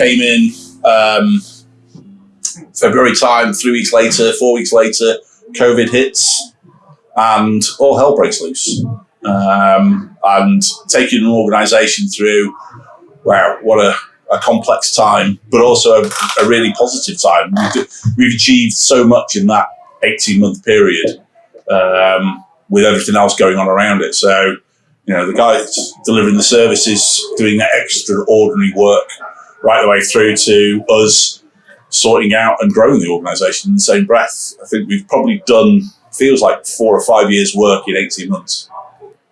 came in um, February time, three weeks later, four weeks later, COVID hits and all hell breaks loose. Um, and taking an organisation through, wow, what a, a, complex time, but also a, a really positive time. We've, we've, achieved so much in that 18 month period um, with everything else going on around it. So, you know, the guys delivering the services, doing that extraordinary work right the way through to us sorting out and growing the organisation in the same breath. I think we've probably done, feels like four or five years work in 18 months.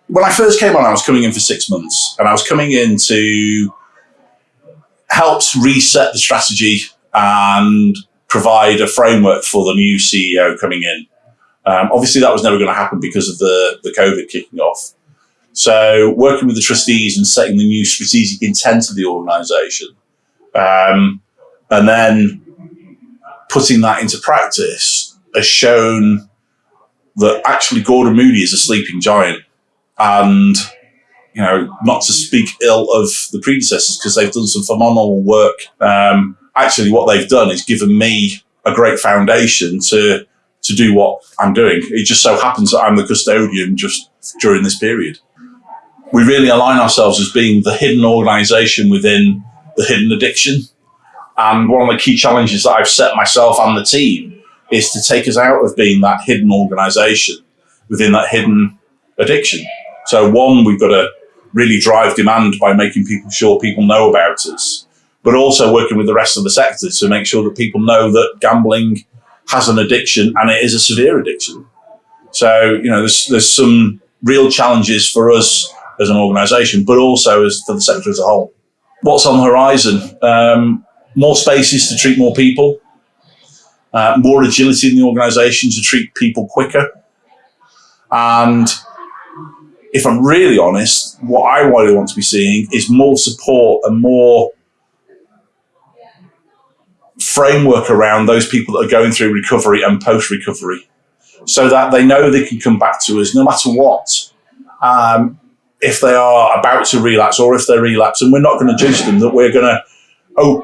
When I first came on, I was coming in for six months and I was coming in to help reset the strategy and provide a framework for the new CEO coming in. Um, obviously, that was never going to happen because of the, the COVID kicking off. So, working with the trustees and setting the new strategic intent of the organisation, um, and then putting that into practice has shown that actually Gordon Moody is a sleeping giant. And, you know, not to speak ill of the predecessors because they've done some phenomenal work. Um, actually, what they've done is given me a great foundation to to do what I'm doing. It just so happens that I'm the custodian just during this period. We really align ourselves as being the hidden organisation within the hidden addiction. And one of the key challenges that I've set myself and the team is to take us out of being that hidden organisation within that hidden addiction. So one, we've got to really drive demand by making people sure people know about us, but also working with the rest of the sector to make sure that people know that gambling has an addiction and it is a severe addiction. So, you know, there's, there's some real challenges for us as an organisation, but also as for the sector as a whole. What's on the horizon? Um, more spaces to treat more people, uh, more agility in the organisation to treat people quicker. And if I'm really honest, what I really want to be seeing is more support and more framework around those people that are going through recovery and post recovery so that they know they can come back to us no matter what. Um, if they are about to relapse or if they relapse, and we're not going to judge them, that we're going to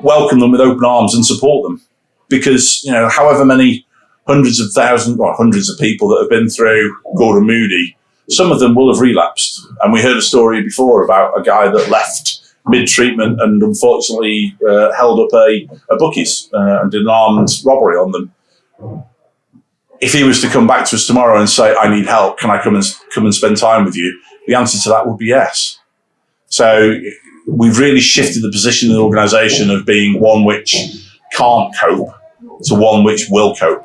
welcome them with open arms and support them. Because, you know, however many hundreds of thousands or hundreds of people that have been through Gordon Moody, some of them will have relapsed. And we heard a story before about a guy that left mid treatment and unfortunately uh, held up a, a bookies uh, and did an armed robbery on them. If he was to come back to us tomorrow and say, I need help, can I come and come and spend time with you? The answer to that would be yes. So we've really shifted the position of the organisation of being one which can't cope to one which will cope.